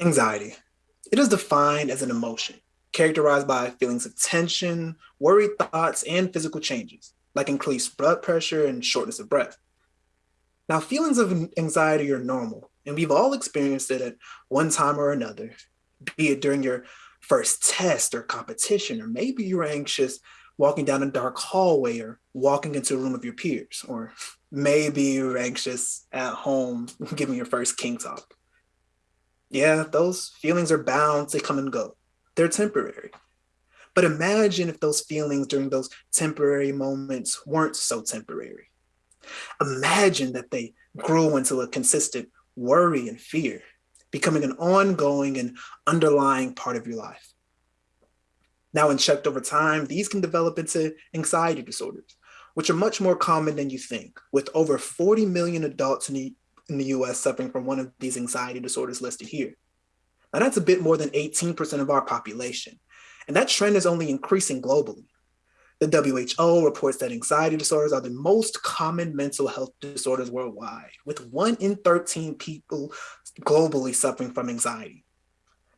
Anxiety. It is defined as an emotion characterized by feelings of tension, worried thoughts, and physical changes, like increased blood pressure and shortness of breath. Now, feelings of anxiety are normal, and we've all experienced it at one time or another, be it during your first test or competition, or maybe you're anxious walking down a dark hallway or walking into a room of your peers, or maybe you're anxious at home giving your first king talk. Yeah, those feelings are bound to come and go. They're temporary. But imagine if those feelings during those temporary moments weren't so temporary. Imagine that they grew into a consistent worry and fear, becoming an ongoing and underlying part of your life. Now, when checked over time, these can develop into anxiety disorders, which are much more common than you think, with over 40 million adults in the, in the US suffering from one of these anxiety disorders listed here. Now, that's a bit more than 18% of our population, and that trend is only increasing globally. The WHO reports that anxiety disorders are the most common mental health disorders worldwide, with one in 13 people globally suffering from anxiety.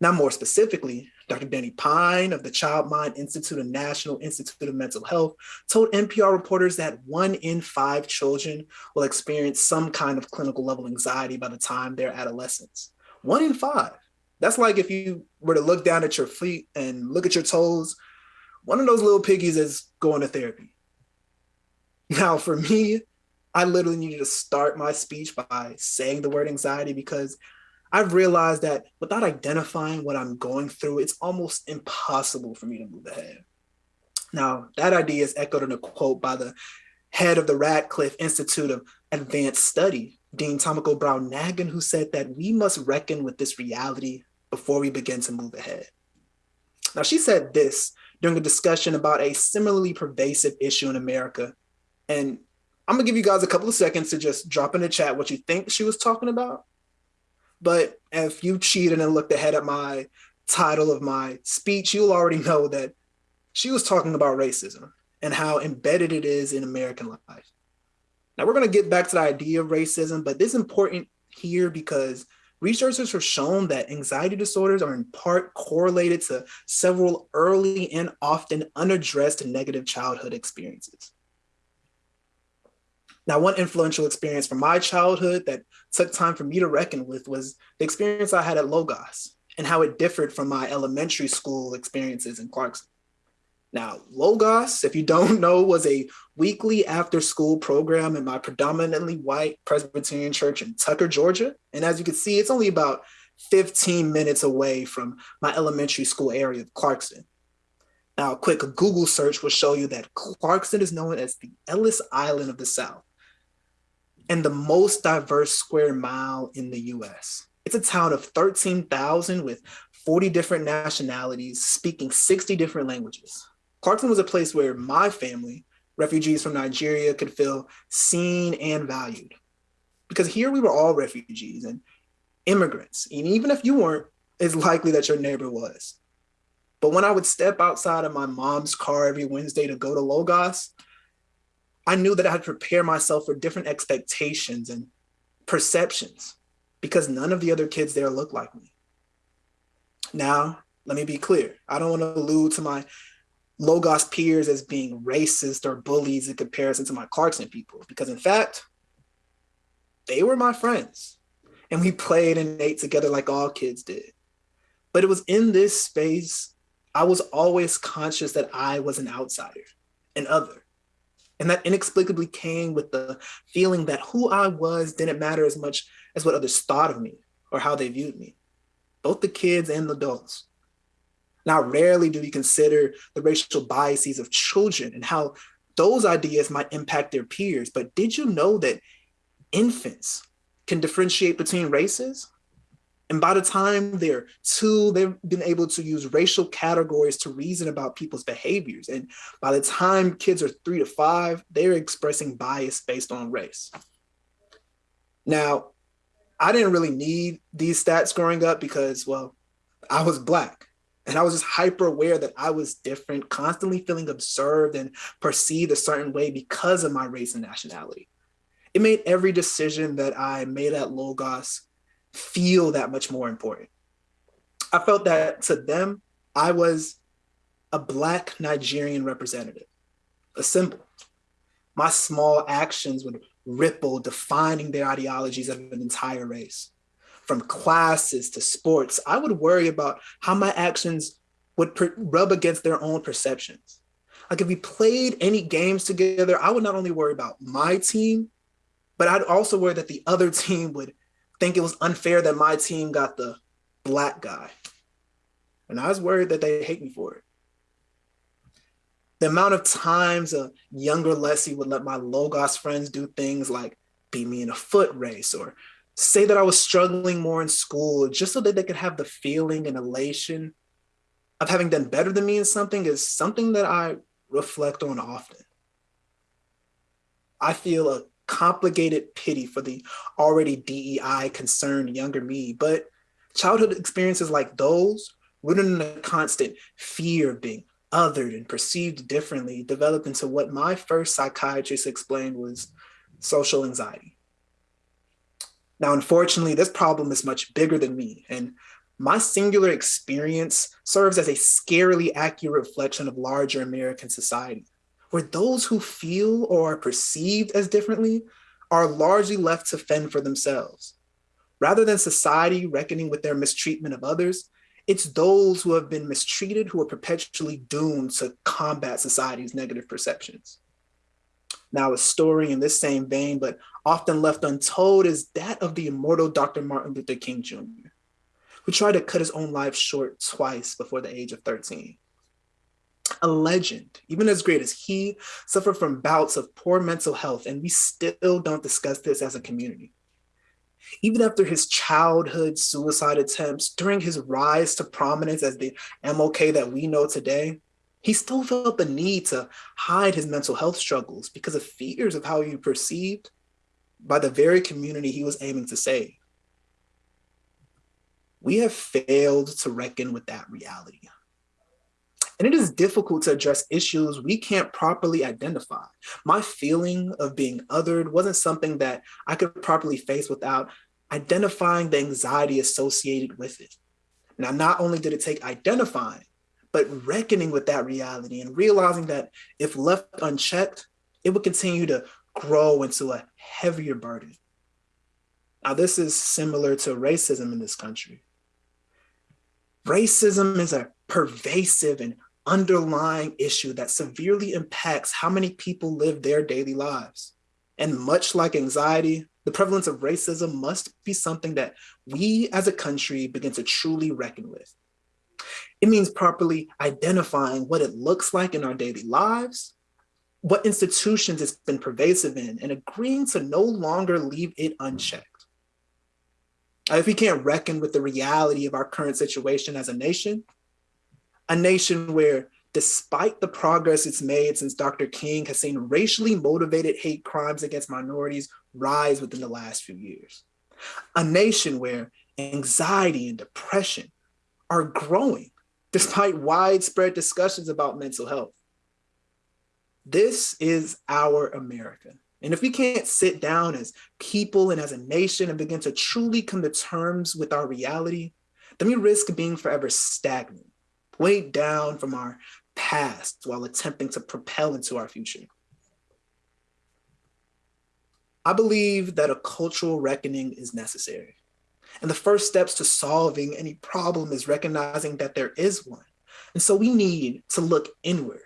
Now, more specifically, Dr. Danny Pine of the Child Mind Institute and National Institute of Mental Health told NPR reporters that one in five children will experience some kind of clinical level anxiety by the time they're adolescents. One in five. That's like if you were to look down at your feet and look at your toes, one of those little piggies is going to therapy. Now, for me, I literally needed to start my speech by saying the word anxiety because I've realized that without identifying what I'm going through, it's almost impossible for me to move ahead. Now, that idea is echoed in a quote by the head of the Radcliffe Institute of Advanced Study, Dean Tomiko Brown Nagin, who said that we must reckon with this reality before we begin to move ahead. Now, she said this during a discussion about a similarly pervasive issue in America. And I'm gonna give you guys a couple of seconds to just drop in the chat what you think she was talking about. But if you cheated and looked ahead at my title of my speech, you'll already know that she was talking about racism and how embedded it is in American life. Now we're going to get back to the idea of racism, but this is important here because researchers have shown that anxiety disorders are in part correlated to several early and often unaddressed negative childhood experiences. Now, one influential experience from my childhood that took time for me to reckon with was the experience I had at Logos and how it differed from my elementary school experiences in Clarkston. Now, Logos, if you don't know, was a weekly after school program in my predominantly white Presbyterian church in Tucker, Georgia. And as you can see, it's only about 15 minutes away from my elementary school area of Clarkston. Now, a quick Google search will show you that Clarkston is known as the Ellis Island of the South and the most diverse square mile in the US. It's a town of 13,000 with 40 different nationalities speaking 60 different languages. Clarkston was a place where my family, refugees from Nigeria, could feel seen and valued. Because here we were all refugees and immigrants. And even if you weren't, it's likely that your neighbor was. But when I would step outside of my mom's car every Wednesday to go to Logos, I knew that I had to prepare myself for different expectations and perceptions because none of the other kids there looked like me. Now, let me be clear. I don't want to allude to my Logos peers as being racist or bullies in comparison to my Clarkston people, because in fact, they were my friends and we played and ate together like all kids did. But it was in this space, I was always conscious that I was an outsider, an other. And that inexplicably came with the feeling that who I was didn't matter as much as what others thought of me or how they viewed me, both the kids and the adults. Now, rarely do we consider the racial biases of children and how those ideas might impact their peers. But did you know that infants can differentiate between races? And by the time they're two, they've been able to use racial categories to reason about people's behaviors. And by the time kids are three to five, they're expressing bias based on race. Now, I didn't really need these stats growing up because, well, I was Black. And I was just hyper aware that I was different, constantly feeling observed and perceived a certain way because of my race and nationality. It made every decision that I made at Logos feel that much more important. I felt that to them, I was a Black Nigerian representative, a symbol. My small actions would ripple, defining their ideologies of an entire race. From classes to sports, I would worry about how my actions would rub against their own perceptions. Like if we played any games together, I would not only worry about my team, but I'd also worry that the other team would think it was unfair that my team got the black guy. And I was worried that they hate me for it. The amount of times a younger Leslie would let my Logos friends do things like beat me in a foot race or say that I was struggling more in school just so that they could have the feeling and elation of having done better than me in something is something that I reflect on often. I feel a complicated pity for the already DEI concerned younger me, but childhood experiences like those, rooted in a constant fear of being othered and perceived differently, developed into what my first psychiatrist explained was social anxiety. Now, unfortunately, this problem is much bigger than me, and my singular experience serves as a scarily accurate reflection of larger American society, where those who feel or are perceived as differently are largely left to fend for themselves. Rather than society reckoning with their mistreatment of others, it's those who have been mistreated who are perpetually doomed to combat society's negative perceptions. Now, a story in this same vein, but often left untold, is that of the immortal Dr. Martin Luther King Jr who tried to cut his own life short twice before the age of 13. A legend, even as great as he, suffered from bouts of poor mental health, and we still don't discuss this as a community. Even after his childhood suicide attempts, during his rise to prominence as the MLK that we know today, he still felt the need to hide his mental health struggles because of fears of how he was perceived by the very community he was aiming to save we have failed to reckon with that reality. And it is difficult to address issues we can't properly identify. My feeling of being othered wasn't something that I could properly face without identifying the anxiety associated with it. Now, not only did it take identifying, but reckoning with that reality and realizing that if left unchecked, it would continue to grow into a heavier burden. Now, this is similar to racism in this country. Racism is a pervasive and underlying issue that severely impacts how many people live their daily lives. And much like anxiety, the prevalence of racism must be something that we as a country begin to truly reckon with. It means properly identifying what it looks like in our daily lives, what institutions it's been pervasive in, and agreeing to no longer leave it unchecked if we can't reckon with the reality of our current situation as a nation, a nation where despite the progress it's made since Dr. King has seen racially motivated hate crimes against minorities rise within the last few years. A nation where anxiety and depression are growing despite widespread discussions about mental health. This is our America. And if we can't sit down as people and as a nation and begin to truly come to terms with our reality, then we risk being forever stagnant, weighed down from our past while attempting to propel into our future. I believe that a cultural reckoning is necessary. And the first steps to solving any problem is recognizing that there is one. And so we need to look inward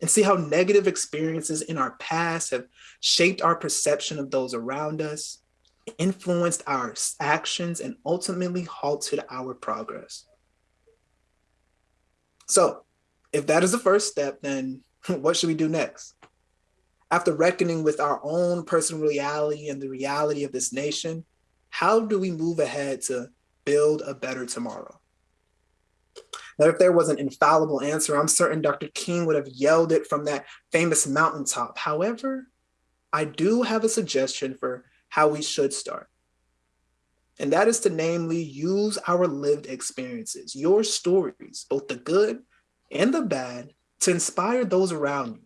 and see how negative experiences in our past have shaped our perception of those around us, influenced our actions, and ultimately halted our progress. So, if that is the first step, then what should we do next? After reckoning with our own personal reality and the reality of this nation, how do we move ahead to build a better tomorrow? Now, if there was an infallible answer, I'm certain Dr. King would have yelled it from that famous mountaintop. However, I do have a suggestion for how we should start. And that is to namely use our lived experiences, your stories, both the good and the bad, to inspire those around you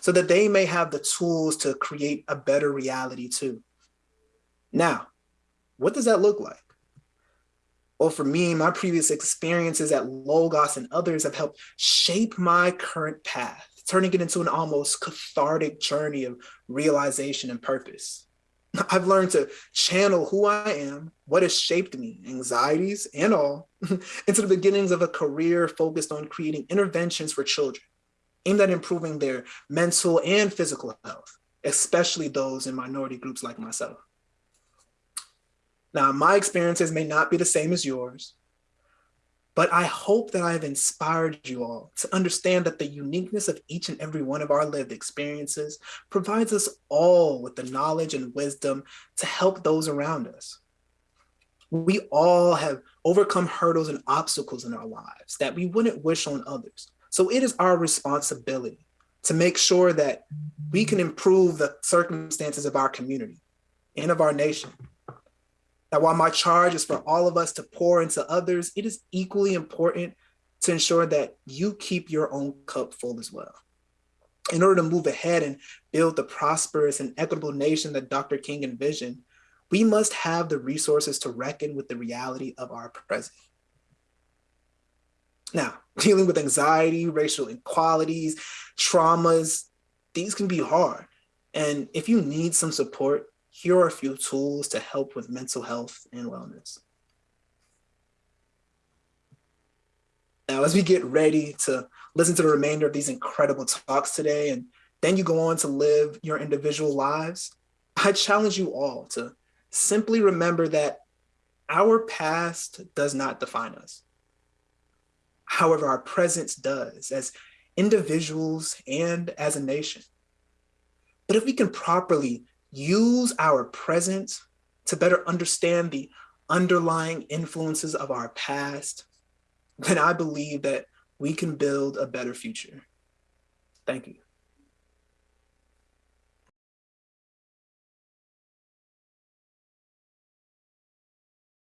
so that they may have the tools to create a better reality too. Now, what does that look like? Well, for me, my previous experiences at Logos and others have helped shape my current path, turning it into an almost cathartic journey of realization and purpose. I've learned to channel who I am, what has shaped me, anxieties and all, into the beginnings of a career focused on creating interventions for children aimed at improving their mental and physical health, especially those in minority groups like myself. Now, my experiences may not be the same as yours, but I hope that I have inspired you all to understand that the uniqueness of each and every one of our lived experiences provides us all with the knowledge and wisdom to help those around us. We all have overcome hurdles and obstacles in our lives that we wouldn't wish on others. So it is our responsibility to make sure that we can improve the circumstances of our community and of our nation. That while my charge is for all of us to pour into others, it is equally important to ensure that you keep your own cup full as well. In order to move ahead and build the prosperous and equitable nation that Dr. King envisioned, we must have the resources to reckon with the reality of our present. Now, dealing with anxiety, racial inequalities, traumas, these can be hard. And if you need some support, here are a few tools to help with mental health and wellness. Now, as we get ready to listen to the remainder of these incredible talks today, and then you go on to live your individual lives, I challenge you all to simply remember that our past does not define us. However, our presence does as individuals and as a nation. But if we can properly use our present to better understand the underlying influences of our past, then I believe that we can build a better future. Thank you.